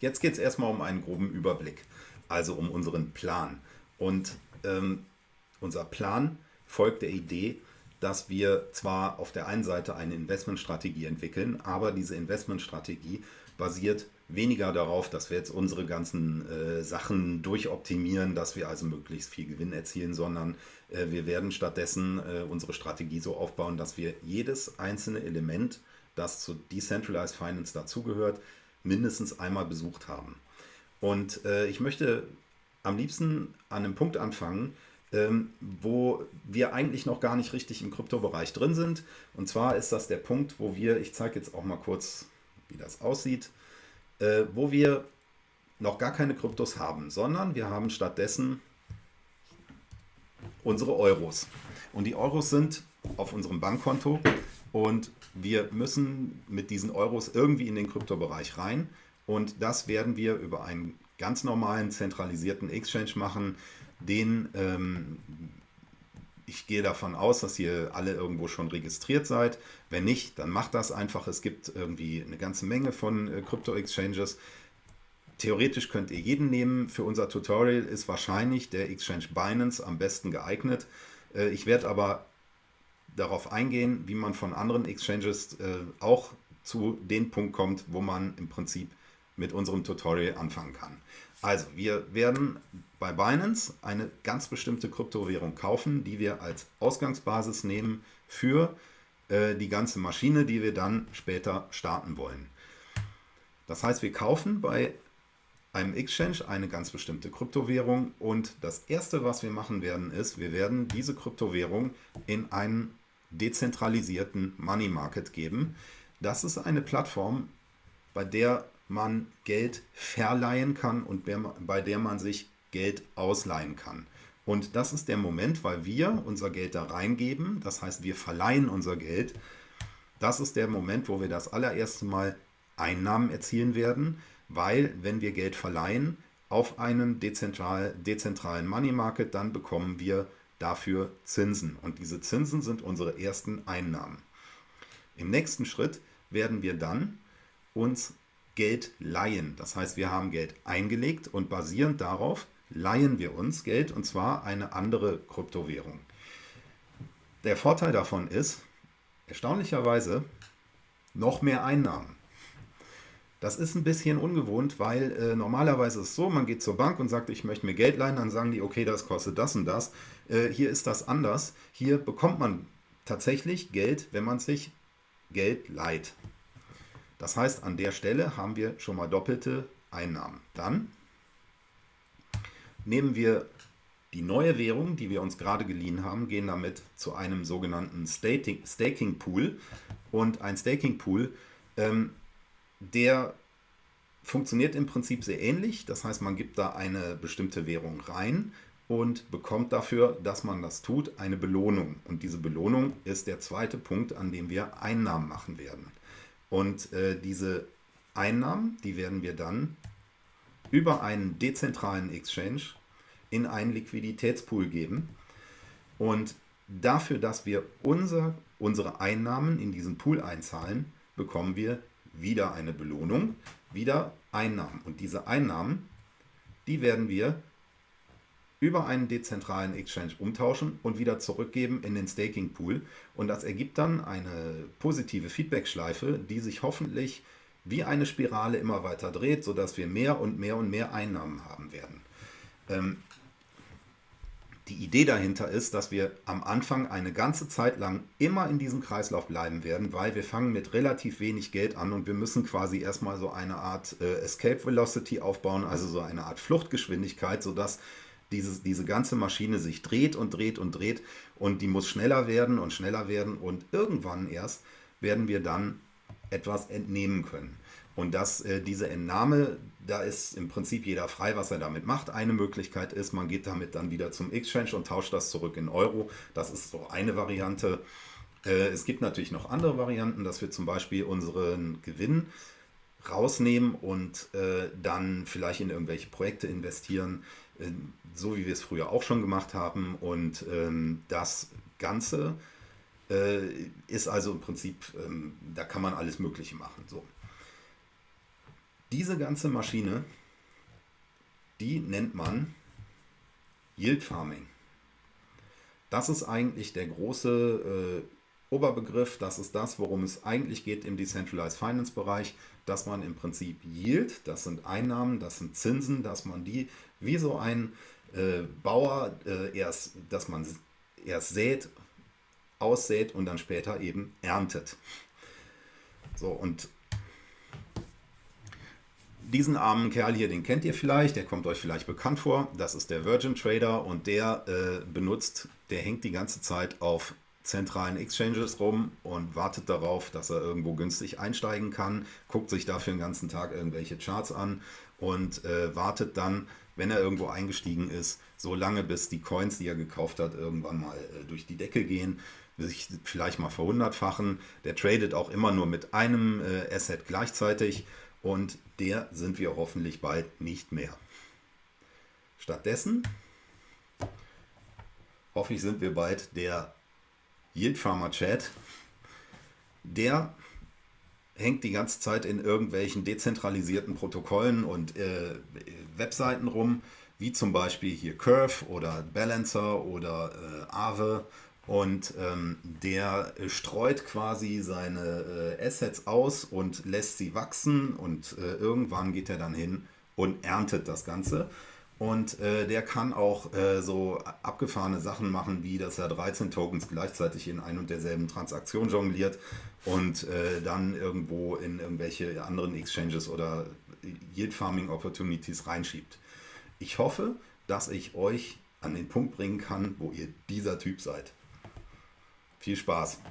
Jetzt geht es erstmal um einen groben Überblick, also um unseren Plan. Und ähm, unser Plan folgt der Idee, dass wir zwar auf der einen Seite eine Investmentstrategie entwickeln, aber diese Investmentstrategie basiert weniger darauf, dass wir jetzt unsere ganzen äh, Sachen durchoptimieren, dass wir also möglichst viel Gewinn erzielen, sondern äh, wir werden stattdessen äh, unsere Strategie so aufbauen, dass wir jedes einzelne Element, das zu Decentralized Finance dazugehört, mindestens einmal besucht haben. Und äh, ich möchte am liebsten an einem Punkt anfangen, ähm, wo wir eigentlich noch gar nicht richtig im Kryptobereich drin sind. Und zwar ist das der Punkt, wo wir, ich zeige jetzt auch mal kurz, wie das aussieht, äh, wo wir noch gar keine Kryptos haben, sondern wir haben stattdessen unsere Euros. Und die Euros sind auf unserem Bankkonto und wir müssen mit diesen Euros irgendwie in den Kryptobereich rein. Und das werden wir über einen ganz normalen zentralisierten Exchange machen, den ähm, ich gehe davon aus, dass ihr alle irgendwo schon registriert seid. Wenn nicht, dann macht das einfach. Es gibt irgendwie eine ganze Menge von äh, Krypto-Exchanges. Theoretisch könnt ihr jeden nehmen. Für unser Tutorial ist wahrscheinlich der Exchange Binance am besten geeignet. Äh, ich werde aber darauf eingehen, wie man von anderen Exchanges äh, auch zu dem Punkt kommt, wo man im Prinzip mit unserem Tutorial anfangen kann. Also, wir werden bei Binance eine ganz bestimmte Kryptowährung kaufen, die wir als Ausgangsbasis nehmen für äh, die ganze Maschine, die wir dann später starten wollen. Das heißt, wir kaufen bei einem Exchange eine ganz bestimmte Kryptowährung und das erste, was wir machen werden, ist, wir werden diese Kryptowährung in einen dezentralisierten Money Market geben. Das ist eine Plattform, bei der man Geld verleihen kann und bei der man sich Geld ausleihen kann. Und das ist der Moment, weil wir unser Geld da reingeben, das heißt wir verleihen unser Geld, das ist der Moment, wo wir das allererste Mal Einnahmen erzielen werden, weil wenn wir Geld verleihen auf einen dezentral, dezentralen Money Market, dann bekommen wir dafür Zinsen. Und diese Zinsen sind unsere ersten Einnahmen. Im nächsten Schritt werden wir dann uns Geld leihen. Das heißt, wir haben Geld eingelegt und basierend darauf leihen wir uns Geld und zwar eine andere Kryptowährung. Der Vorteil davon ist, erstaunlicherweise, noch mehr Einnahmen. Das ist ein bisschen ungewohnt, weil äh, normalerweise ist es so, man geht zur Bank und sagt, ich möchte mir Geld leihen, dann sagen die, okay, das kostet das und das. Äh, hier ist das anders. Hier bekommt man tatsächlich Geld, wenn man sich Geld leiht. Das heißt, an der Stelle haben wir schon mal doppelte Einnahmen. Dann nehmen wir die neue Währung, die wir uns gerade geliehen haben, gehen damit zu einem sogenannten Staking Pool. Und ein Staking Pool, ähm, der funktioniert im Prinzip sehr ähnlich. Das heißt, man gibt da eine bestimmte Währung rein und bekommt dafür, dass man das tut, eine Belohnung. Und diese Belohnung ist der zweite Punkt, an dem wir Einnahmen machen werden. Und äh, diese Einnahmen, die werden wir dann über einen dezentralen Exchange in einen Liquiditätspool geben. Und dafür, dass wir unser, unsere Einnahmen in diesen Pool einzahlen, bekommen wir wieder eine Belohnung, wieder Einnahmen. Und diese Einnahmen, die werden wir über einen dezentralen Exchange umtauschen und wieder zurückgeben in den Staking Pool. Und das ergibt dann eine positive Feedback-Schleife, die sich hoffentlich wie eine Spirale immer weiter dreht, sodass wir mehr und mehr und mehr Einnahmen haben werden. Ähm, die Idee dahinter ist, dass wir am Anfang eine ganze Zeit lang immer in diesem Kreislauf bleiben werden, weil wir fangen mit relativ wenig Geld an und wir müssen quasi erstmal so eine Art äh, Escape Velocity aufbauen, also so eine Art Fluchtgeschwindigkeit, sodass dieses, diese ganze Maschine sich dreht und dreht und dreht und die muss schneller werden und schneller werden und irgendwann erst werden wir dann etwas entnehmen können. Und dass äh, diese Entnahme, da ist im Prinzip jeder frei, was er damit macht. Eine Möglichkeit ist, man geht damit dann wieder zum Exchange und tauscht das zurück in Euro. Das ist so eine Variante. Äh, es gibt natürlich noch andere Varianten, dass wir zum Beispiel unseren Gewinn rausnehmen und äh, dann vielleicht in irgendwelche Projekte investieren. Äh, so wie wir es früher auch schon gemacht haben. Und ähm, das Ganze äh, ist also im Prinzip, ähm, da kann man alles Mögliche machen. So. Diese ganze Maschine, die nennt man Yield Farming. Das ist eigentlich der große äh, Oberbegriff. Das ist das, worum es eigentlich geht im Decentralized Finance Bereich, dass man im Prinzip Yield, das sind Einnahmen, das sind Zinsen, dass man die wie so ein äh, Bauer äh, erst, dass man erst sät, aussät und dann später eben erntet. So und diesen armen Kerl hier, den kennt ihr vielleicht, der kommt euch vielleicht bekannt vor. Das ist der Virgin Trader und der äh, benutzt, der hängt die ganze Zeit auf zentralen Exchanges rum und wartet darauf, dass er irgendwo günstig einsteigen kann, guckt sich dafür den ganzen Tag irgendwelche Charts an und äh, wartet dann, wenn er irgendwo eingestiegen ist, so lange bis die Coins, die er gekauft hat, irgendwann mal äh, durch die Decke gehen, sich vielleicht mal verhundertfachen. Der tradet auch immer nur mit einem äh, Asset gleichzeitig und der sind wir hoffentlich bald nicht mehr. Stattdessen hoffe ich, sind wir bald der Yield Farmer Chat. Der hängt die ganze Zeit in irgendwelchen dezentralisierten Protokollen und äh, Webseiten rum, wie zum Beispiel hier Curve oder Balancer oder äh, Aave. Und ähm, der streut quasi seine äh, Assets aus und lässt sie wachsen und äh, irgendwann geht er dann hin und erntet das Ganze. Und äh, der kann auch äh, so abgefahrene Sachen machen, wie dass er 13 Tokens gleichzeitig in ein und derselben Transaktion jongliert und äh, dann irgendwo in irgendwelche anderen Exchanges oder Yield Farming Opportunities reinschiebt. Ich hoffe, dass ich euch an den Punkt bringen kann, wo ihr dieser Typ seid. Viel Spaß!